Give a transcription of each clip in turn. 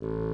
Is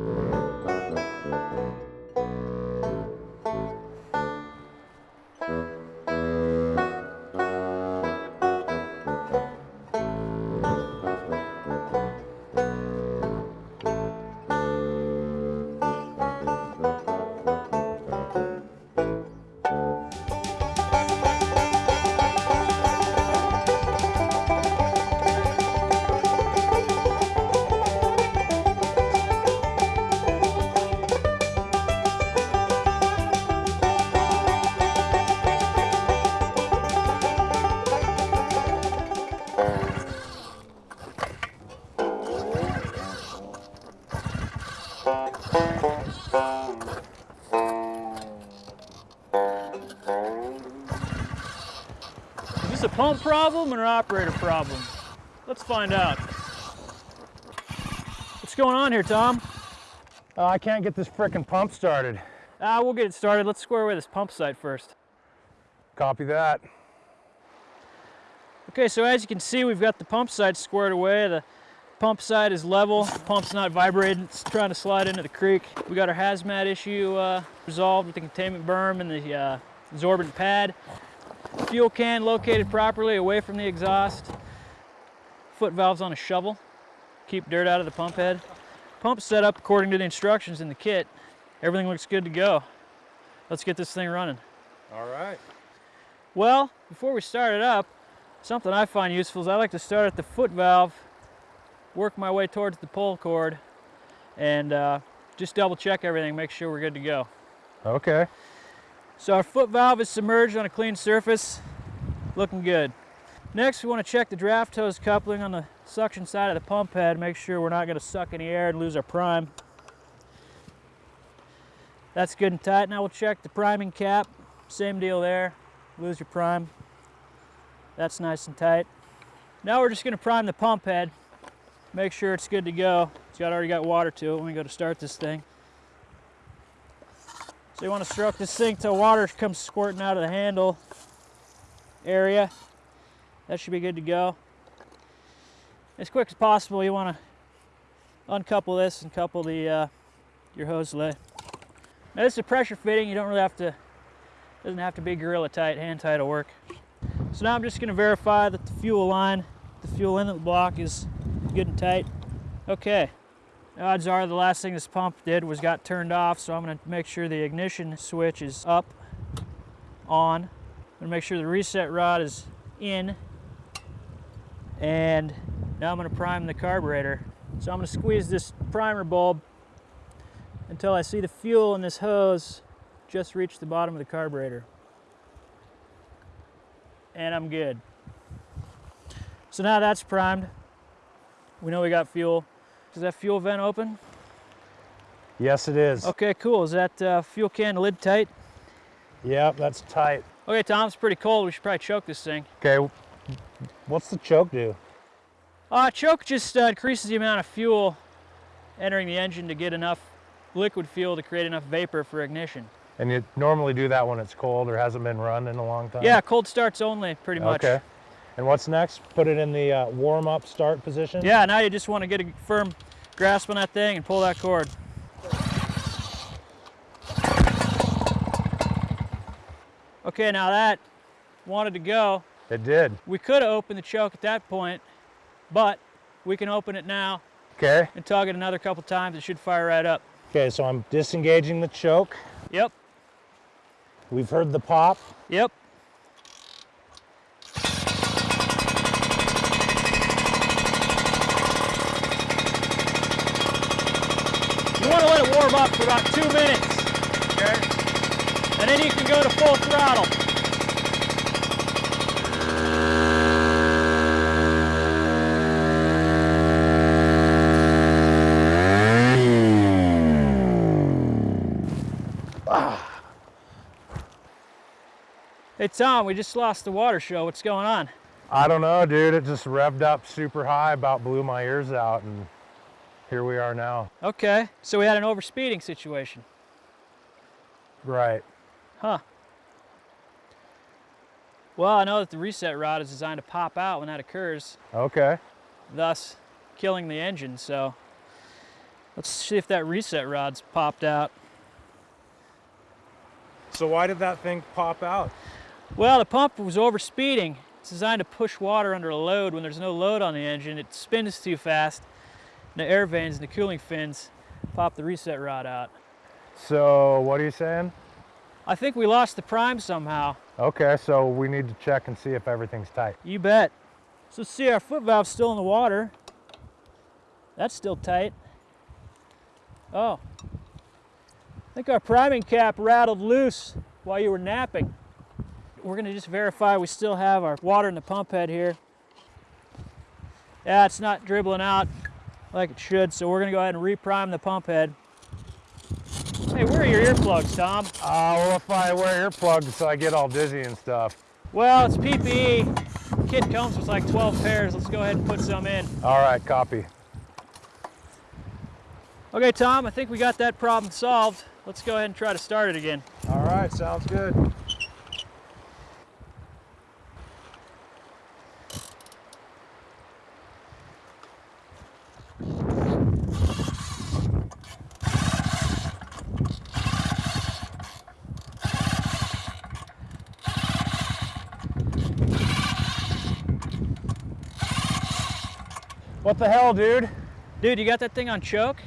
pump problem or an operator problem? Let's find out. What's going on here, Tom? Oh, I can't get this frickin' pump started. Ah, we'll get it started. Let's square away this pump site first. Copy that. Okay, so as you can see, we've got the pump side squared away. The pump side is level. The pump's not vibrating. It's trying to slide into the creek. We got our hazmat issue uh, resolved with the containment berm and the uh, absorbent pad. Fuel can located properly away from the exhaust. Foot valves on a shovel. Keep dirt out of the pump head. Pump set up according to the instructions in the kit. Everything looks good to go. Let's get this thing running. All right. Well, before we start it up, something I find useful is I like to start at the foot valve, work my way towards the pull cord, and uh, just double check everything, make sure we're good to go. Okay. So our foot valve is submerged on a clean surface, looking good. Next, we want to check the draft hose coupling on the suction side of the pump head, make sure we're not going to suck any air and lose our prime. That's good and tight. Now we'll check the priming cap. Same deal there. Lose your prime. That's nice and tight. Now we're just going to prime the pump head. Make sure it's good to go. It's got already got water to it when we go to start this thing. So you want to stroke this thing till water comes squirting out of the handle area. That should be good to go. As quick as possible, you want to uncouple this and couple the uh, your hose lay. Now this is a pressure fitting. You don't really have to, doesn't have to be gorilla tight, hand tight will work. So now I'm just going to verify that the fuel line, the fuel inlet block is good and tight. Okay, odds are the last thing this pump did was got turned off, so I'm going to make sure the ignition switch is up, on. I'm to make sure the reset rod is in, and now I'm going to prime the carburetor. So I'm to squeeze this primer bulb until I see the fuel in this hose just reach the bottom of the carburetor. And I'm good. So now that's primed. We know we got fuel. Is that fuel vent open? Yes, it is. Okay, cool. Is that uh, fuel can lid tight? Yep, that's tight. Okay, Tom, it's pretty cold. We should probably choke this thing. Okay, what's the choke do? Uh, choke just uh, increases the amount of fuel entering the engine to get enough liquid fuel to create enough vapor for ignition. And you normally do that when it's cold or hasn't been run in a long time? Yeah, cold starts only, pretty much. Okay. And what's next? Put it in the uh, warm-up start position? Yeah, now you just want to get a firm grasp on that thing and pull that cord. Okay, now that wanted to go. It did. We could have opened the choke at that point, but we can open it now Okay. and tug it another couple times. It should fire right up. Okay, so I'm disengaging the choke. Yep, We've heard the pop. yep. You want to let it warm up for about two minutes. Okay. And then you can go to full throttle. Hey Tom, we just lost the water show. What's going on? I don't know, dude. It just revved up super high, about blew my ears out, and here we are now. Okay, so we had an overspeeding situation. Right. Huh. Well, I know that the reset rod is designed to pop out when that occurs, Okay. thus killing the engine. So Let's see if that reset rod's popped out. So why did that thing pop out? Well, the pump was overspeeding. It's designed to push water under a load. When there's no load on the engine, it spins too fast. The air vanes and the cooling fins pop the reset rod out. So what are you saying? I think we lost the prime somehow. Okay, so we need to check and see if everything's tight. You bet. So see our foot valve's still in the water. That's still tight. Oh. I think our priming cap rattled loose while you were napping. We're gonna just verify we still have our water in the pump head here. Yeah, it's not dribbling out like it should, so we're gonna go ahead and reprime the pump head. Hey, where are your earplugs, Tom? Uh, well, if I wear earplugs so I get all dizzy and stuff. Well, it's PPE. Kit comes with like 12 pairs. Let's go ahead and put some in. All right, copy. Okay, Tom, I think we got that problem solved. Let's go ahead and try to start it again. All right, sounds good. What the hell, dude? Dude, you got that thing on choke?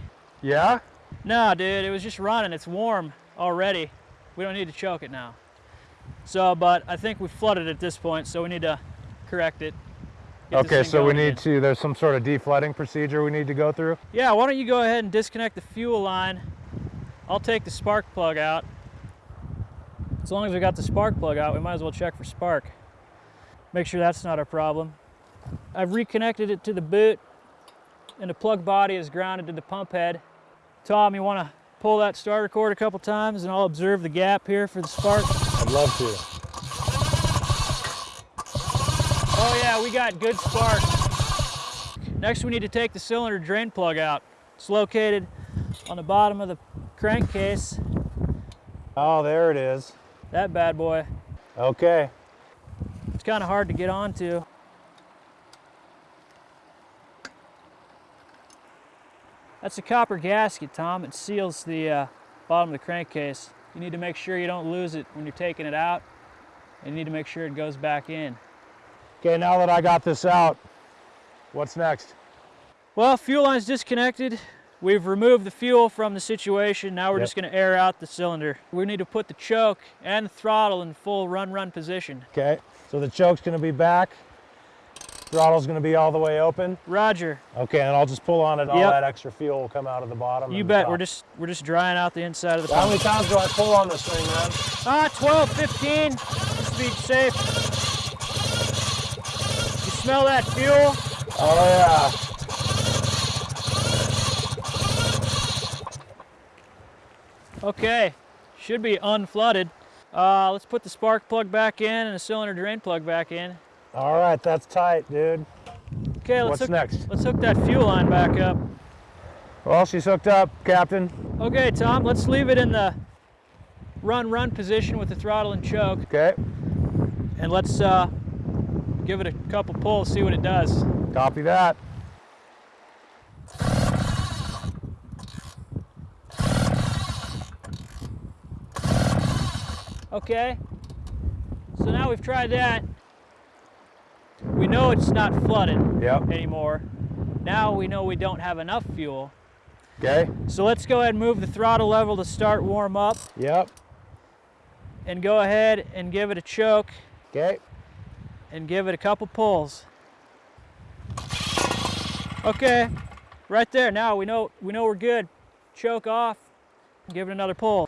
Yeah? No, dude, it was just running. It's warm already. We don't need to choke it now. So, but I think we flooded at this point, so we need to correct it. Okay, so we need again. to, there's some sort of deflooding procedure we need to go through? Yeah, why don't you go ahead and disconnect the fuel line. I'll take the spark plug out. As long as we got the spark plug out, we might as well check for spark. Make sure that's not a problem. I've reconnected it to the boot and the plug body is grounded to the pump head. Tom, you want to pull that starter cord a couple times and I'll observe the gap here for the spark. I'd love to. Oh yeah, we got good spark. Next we need to take the cylinder drain plug out. It's located on the bottom of the crankcase. Oh, there it is. That bad boy. Okay. It's kind of hard to get onto. That's a copper gasket, Tom. It seals the uh, bottom of the crankcase. You need to make sure you don't lose it when you're taking it out. And you need to make sure it goes back in. Okay, now that I got this out, what's next? Well, fuel line's disconnected. We've removed the fuel from the situation. Now we're Yep. just gonna air out the cylinder. We need to put the choke and the throttle in full run-run position. Okay, so the choke's gonna be back, throttle's gonna be all the way open. Roger. Okay, and I'll just pull on it, all Yep. that extra fuel will come out of the bottom. You bet. We're just we're just drying out the inside of the How pump. many times do I pull on this thing, man? Ah, 12, 15. Just be safe. You smell that fuel? Oh yeah. Okay. Should be unflooded. Uh, let's put the spark plug back in and the cylinder drain plug back in. All right, that's tight, dude. Okay, let's What's hook, next? let's hook that fuel line back up. Well, she's hooked up, Captain. Okay, Tom, let's leave it in the run-run position with the throttle and choke, Okay, and let's uh, give it a couple pulls, see what it does. copy that. Okay, so now we've tried that. We know it's not flooded Yep. anymore. Now we know we don't have enough fuel. Okay. So let's go ahead and move the throttle level to start warm up Yep. and go ahead and give it a choke Okay. and give it a couple pulls. Okay, right there. Now we know we know we're good. Choke off. Give it another pull.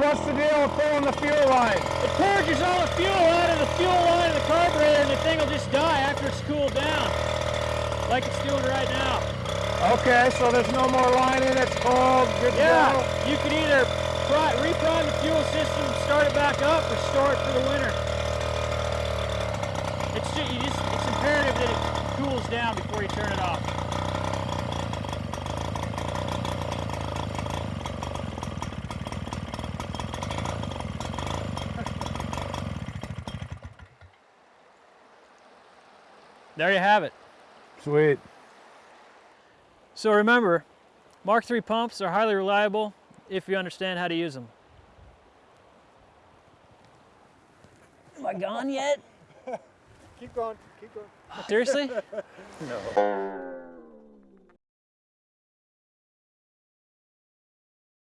what's the deal with pulling the fuel line? It purges all the fuel out of the fuel line of the carburetor and the thing will just die after it's cooled down, like it's doing right now. Okay, so there's no more line in, it's cold, good Yeah, go. you can either reprime the fuel system and start it back up or store it for the winter. It's, just, just, it's imperative that it cools down before you turn it off. There you have it. Sweet. So remember, Mark III pumps are highly reliable if you understand how to use them. Am I gone yet? Keep going, keep going. Seriously? No.